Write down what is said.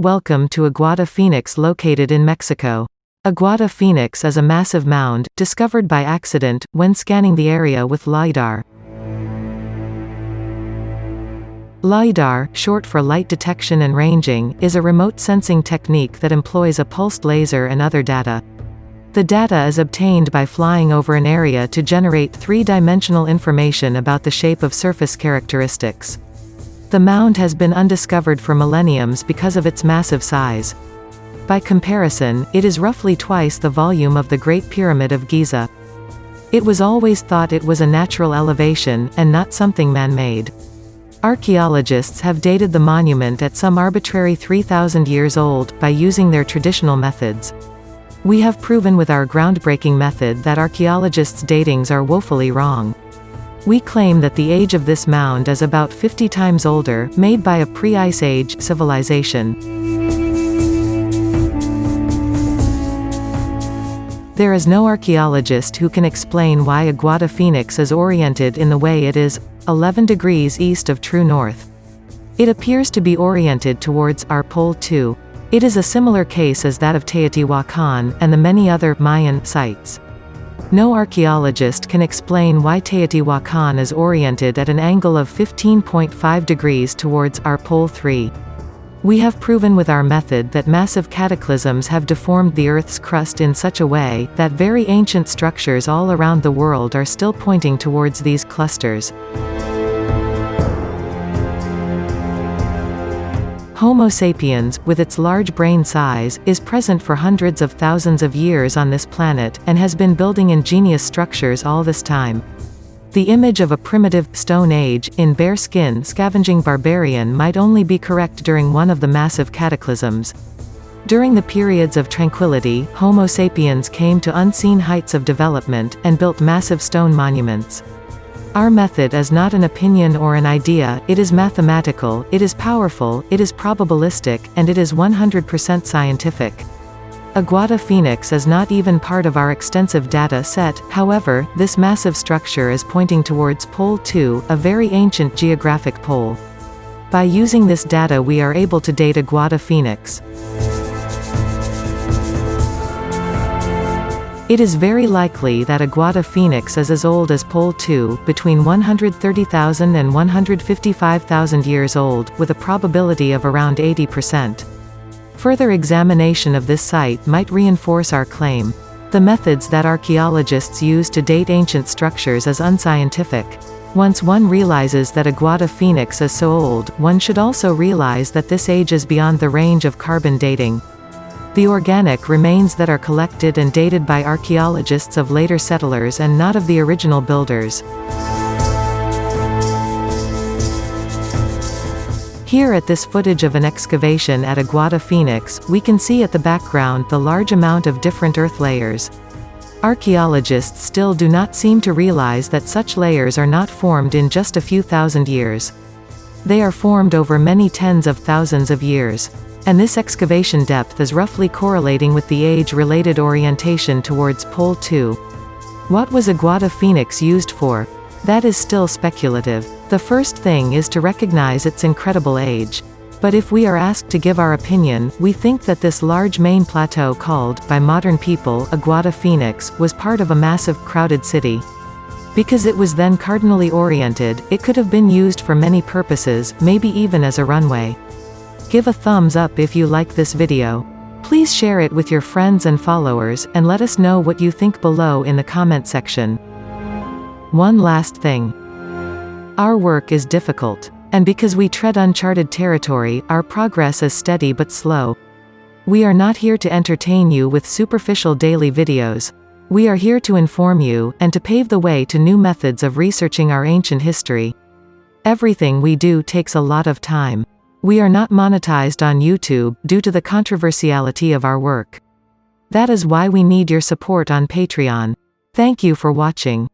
welcome to Aguada Phoenix located in Mexico. Aguada Phoenix is a massive mound, discovered by accident, when scanning the area with LiDAR. LiDAR, short for light detection and ranging, is a remote sensing technique that employs a pulsed laser and other data. The data is obtained by flying over an area to generate three-dimensional information about the shape of surface characteristics. The mound has been undiscovered for millenniums because of its massive size. By comparison, it is roughly twice the volume of the Great Pyramid of Giza. It was always thought it was a natural elevation, and not something man-made. Archaeologists have dated the monument at some arbitrary 3,000 years old, by using their traditional methods. We have proven with our groundbreaking method that archaeologists' datings are woefully wrong. We claim that the age of this mound is about 50 times older, made by a pre-Ice Age civilization. There is no archaeologist who can explain why Aguada Phoenix is oriented in the way it is, 11 degrees east of true north. It appears to be oriented towards our pole 2. It is a similar case as that of Teotihuacan, and the many other Mayan sites. No archaeologist can explain why Teotihuacan is oriented at an angle of 15.5 degrees towards our pole 3. We have proven with our method that massive cataclysms have deformed the Earth's crust in such a way, that very ancient structures all around the world are still pointing towards these clusters. Homo sapiens, with its large brain size, is present for hundreds of thousands of years on this planet, and has been building ingenious structures all this time. The image of a primitive, Stone Age, in bare skin scavenging barbarian might only be correct during one of the massive cataclysms. During the periods of tranquility, Homo sapiens came to unseen heights of development, and built massive stone monuments. Our method is not an opinion or an idea, it is mathematical, it is powerful, it is probabilistic, and it is 100% scientific. Aguada Phoenix is not even part of our extensive data set, however, this massive structure is pointing towards Pole 2, a very ancient geographic pole. By using this data we are able to date Aguada Phoenix. It is very likely that Aguada Phoenix is as old as Pole 2, between 130,000 and 155,000 years old, with a probability of around 80%. Further examination of this site might reinforce our claim. The methods that archaeologists use to date ancient structures is unscientific. Once one realizes that Aguada Phoenix is so old, one should also realize that this age is beyond the range of carbon dating. The organic remains that are collected and dated by archaeologists of later settlers and not of the original builders. Here at this footage of an excavation at Aguada Phoenix, we can see at the background the large amount of different earth layers. Archaeologists still do not seem to realize that such layers are not formed in just a few thousand years. They are formed over many tens of thousands of years. And this excavation depth is roughly correlating with the age-related orientation towards Pole 2. What was Aguada Phoenix used for? That is still speculative. The first thing is to recognize its incredible age. But if we are asked to give our opinion, we think that this large main plateau called, by modern people, Aguada Phoenix, was part of a massive, crowded city. Because it was then cardinally oriented, it could have been used for many purposes, maybe even as a runway. Give a thumbs up if you like this video. Please share it with your friends and followers, and let us know what you think below in the comment section. One last thing. Our work is difficult. And because we tread uncharted territory, our progress is steady but slow. We are not here to entertain you with superficial daily videos. We are here to inform you, and to pave the way to new methods of researching our ancient history. Everything we do takes a lot of time. We are not monetized on YouTube, due to the controversiality of our work. That is why we need your support on Patreon. Thank you for watching.